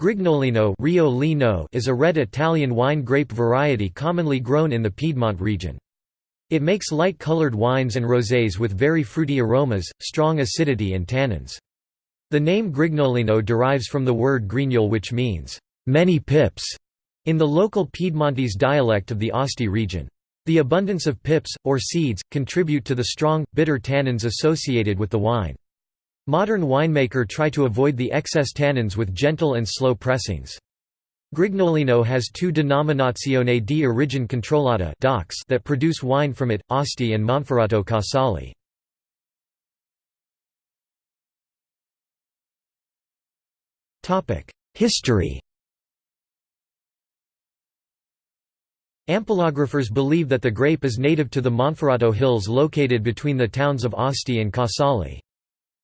Grignolino is a red Italian wine grape variety commonly grown in the Piedmont region. It makes light-colored wines and rosés with very fruity aromas, strong acidity and tannins. The name Grignolino derives from the word grignol which means, "...many pips", in the local Piedmontese dialect of the Asti region. The abundance of pips, or seeds, contribute to the strong, bitter tannins associated with the wine. Modern winemaker try to avoid the excess tannins with gentle and slow pressings. Grignolino has two Denominazione di Origine Controllata that produce wine from it, Asti and Monferrato Casale. History Ampelographers believe that the grape is native to the Monferrato Hills located between the towns of Asti and Casale.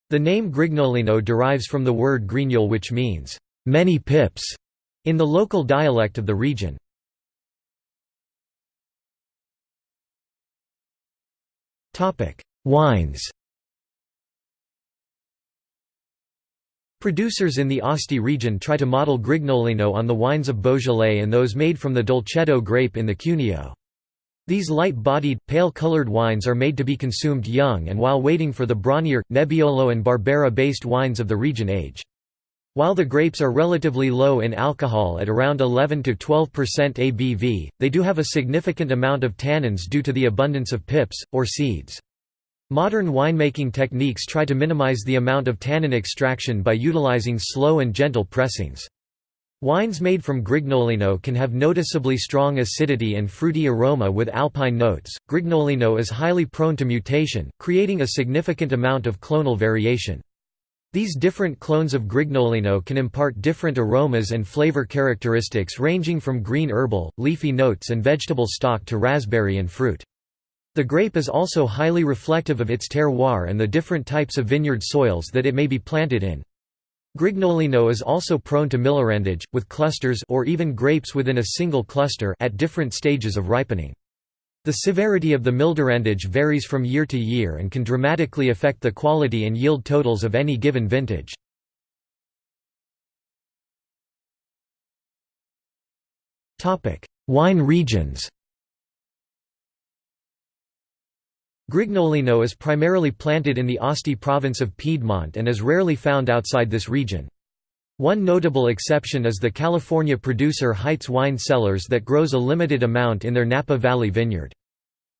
The name Grignolino derives from the word grignol which means, "...many pips", in the local dialect of the region. Wines Producers in the Asti region try to model Grignolino on the wines of Beaujolais and those made from the Dolcetto grape in the Cuneo. These light-bodied, pale-colored wines are made to be consumed young and while waiting for the Bronier, Nebbiolo and Barbera-based wines of the region age. While the grapes are relatively low in alcohol at around 11–12% ABV, they do have a significant amount of tannins due to the abundance of pips, or seeds. Modern winemaking techniques try to minimize the amount of tannin extraction by utilizing slow and gentle pressings. Wines made from Grignolino can have noticeably strong acidity and fruity aroma with alpine notes. Grignolino is highly prone to mutation, creating a significant amount of clonal variation. These different clones of Grignolino can impart different aromas and flavor characteristics ranging from green herbal, leafy notes and vegetable stock to raspberry and fruit. The grape is also highly reflective of its terroir and the different types of vineyard soils that it may be planted in. Grignolino is also prone to millerandage, with clusters or even grapes within a single cluster at different stages of ripening. The severity of the millerandage varies from year to year and can dramatically affect the quality and yield totals of any given vintage. Wine regions Grignolino is primarily planted in the Asti province of Piedmont and is rarely found outside this region. One notable exception is the California producer Heitz Wine Cellars that grows a limited amount in their Napa Valley vineyard.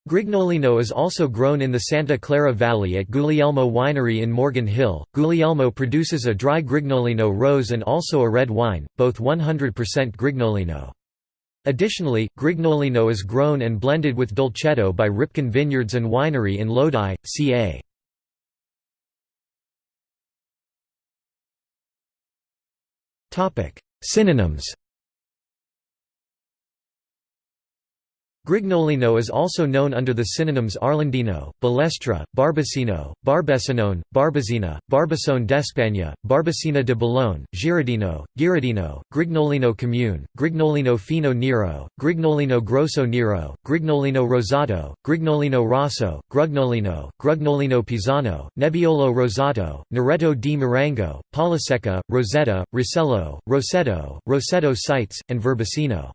Grignolino is also grown in the Santa Clara Valley at Guglielmo Winery in Morgan Hill. Guglielmo produces a dry Grignolino rose and also a red wine, both 100% Grignolino. Additionally, Grignolino is grown and blended with Dolcetto by Ripken Vineyards and Winery in Lodi, ca. Synonyms Grignolino is also known under the synonyms Arlandino, Balestra, Barbacino, Barbesinone, Barbazina, Barbasone d'Espagne, Barbacina de Boulogne, Girardino, Giradino, Grignolino Comune, Grignolino Fino Nero, Grignolino Grosso Nero, Grignolino Rosato, Grignolino Rosso, Grugnolino, Grugnolino Pisano, Nebbiolo Rosato, Neretto di Marengo, Polisecca, Rosetta, Rossello, Rosetto, Rosetto Sites, and Verbasino.